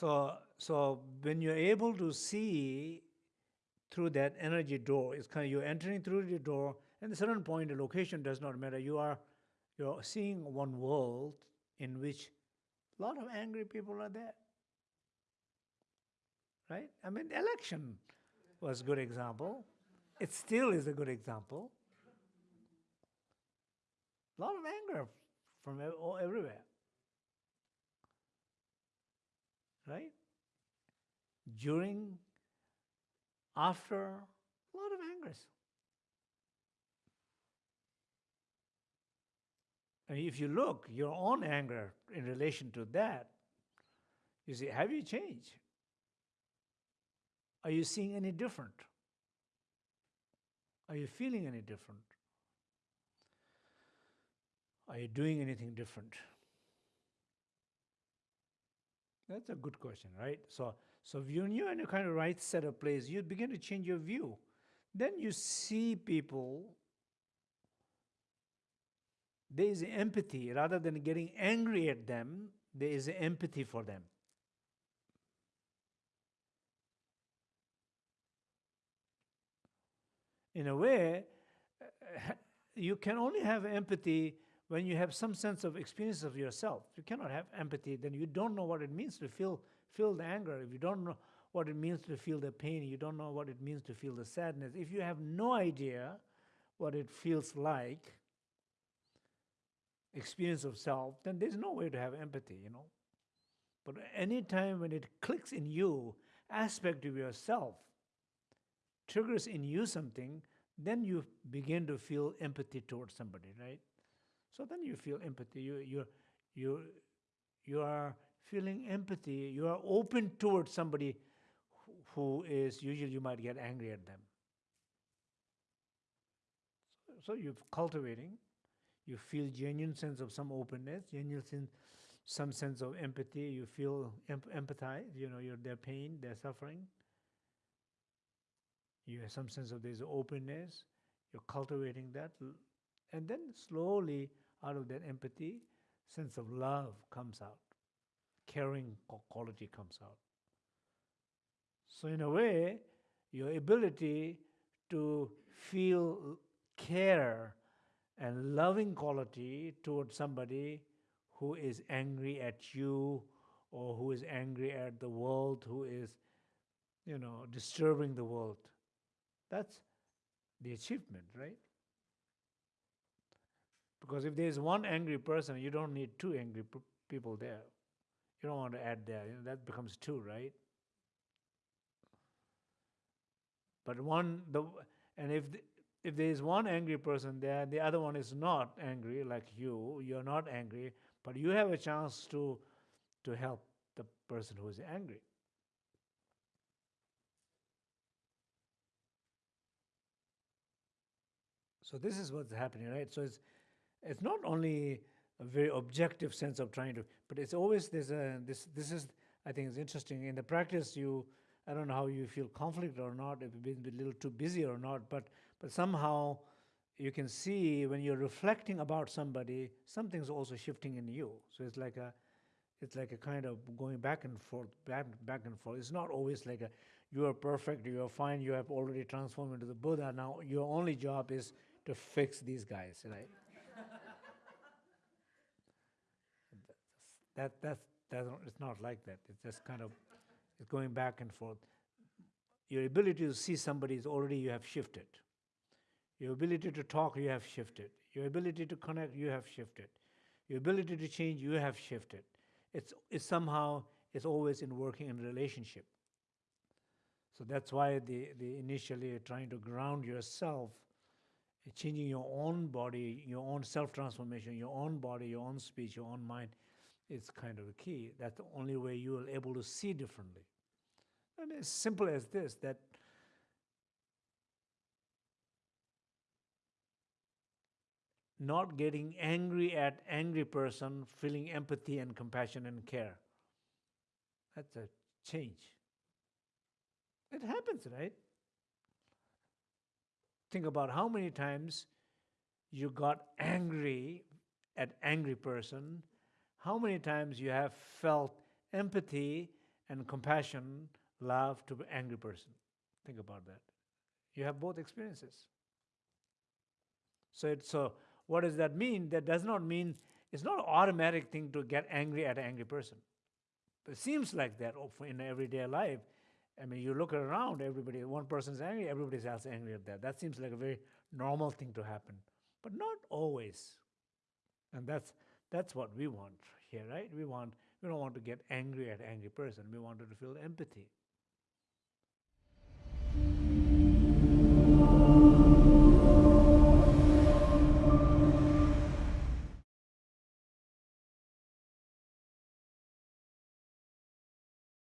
So, so when you're able to see through that energy door, it's kind of you're entering through the door, and at a certain point, the location does not matter. You are you're seeing one world in which a lot of angry people are there. Right? I mean, election was a good example. It still is a good example. A lot of anger from everywhere. Right? During, after, a lot of angers. And if you look, your own anger in relation to that, you see, have you changed? Are you seeing any different? Are you feeling any different? Are you doing anything different? That's a good question, right? So, so if you're in a kind of right set of place, you begin to change your view. Then you see people, there is empathy. Rather than getting angry at them, there is empathy for them. In a way, you can only have empathy when you have some sense of experience of yourself. You cannot have empathy, then you don't know what it means to feel, feel the anger. If you don't know what it means to feel the pain, you don't know what it means to feel the sadness. If you have no idea what it feels like, experience of self, then there's no way to have empathy, you know. But any time when it clicks in you, aspect of yourself, triggers in you something, then you begin to feel empathy towards somebody, right? So then you feel empathy. You, you, you, you are feeling empathy. You are open towards somebody who is, usually you might get angry at them. So, so you're cultivating. You feel genuine sense of some openness, genuine sense, some sense of empathy. You feel em empathize, you know, your, their pain, their suffering. You have some sense of this openness. You're cultivating that. And then slowly out of that empathy, sense of love comes out, caring quality comes out. So in a way, your ability to feel care and loving quality towards somebody who is angry at you or who is angry at the world, who is, you know, disturbing the world. That's the achievement, right? Because if there's one angry person, you don't need two angry people there. You don't want to add there. You know, that becomes two, right? But one, the and if the, if there is one angry person there, the other one is not angry like you. You're not angry, but you have a chance to to help the person who is angry. So this is what's happening, right? So it's it's not only a very objective sense of trying to, but it's always there's a, this, this is, I think it's interesting. In the practice, you, I don't know how you feel conflict or not, if you've been a little too busy or not, but, but somehow you can see when you're reflecting about somebody, something's also shifting in you. So it's like a, it's like a kind of going back and forth, back, back and forth. It's not always like a, you are perfect, you are fine, you have already transformed into the Buddha. Now your only job is to fix these guys, right? That, that's, that, it's not like that. It's just kind of it's going back and forth. Your ability to see somebody is already you have shifted. Your ability to talk, you have shifted. Your ability to connect, you have shifted. Your ability to change, you have shifted. It's, it's somehow, it's always in working in relationship. So that's why the, the initially trying to ground yourself changing your own body, your own self-transformation, your own body, your own speech, your own mind is kind of the key. That's the only way you will able to see differently. Mean, as simple as this, that not getting angry at angry person, feeling empathy and compassion and care. That's a change. It happens, right? Think about how many times you got angry at angry person, how many times you have felt empathy and compassion, love to angry person. Think about that. You have both experiences. So, it, so what does that mean? That does not mean it's not an automatic thing to get angry at an angry person. It seems like that oh, in everyday life. I mean, you look around, everybody, one person's angry, everybody's else angry at that. That seems like a very normal thing to happen, but not always. And that's that's what we want here, right? We want we don't want to get angry at angry person. We want to feel empathy.